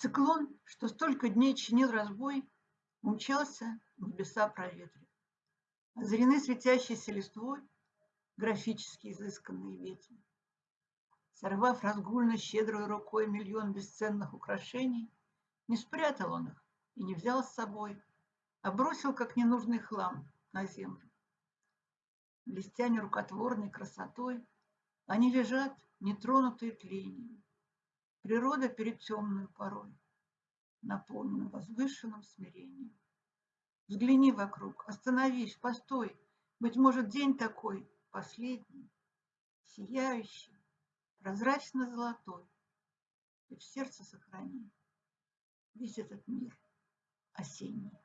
Циклон, что столько дней чинил разбой, Умчался, небеса проветрив. Озарены светящейся листвой Графически изысканные ветви. Сорвав разгульно щедрой рукой Миллион бесценных украшений, Не спрятал он их и не взял с собой, А бросил, как ненужный хлам, на землю. Блестя нерукотворной красотой, Они лежат, нетронутые тлением, Природа перед темную порой наполнена возвышенным смирением. Взгляни вокруг, остановись, постой. Быть может, день такой, последний, сияющий, прозрачно-золотой. И в сердце сохрани весь этот мир осенний.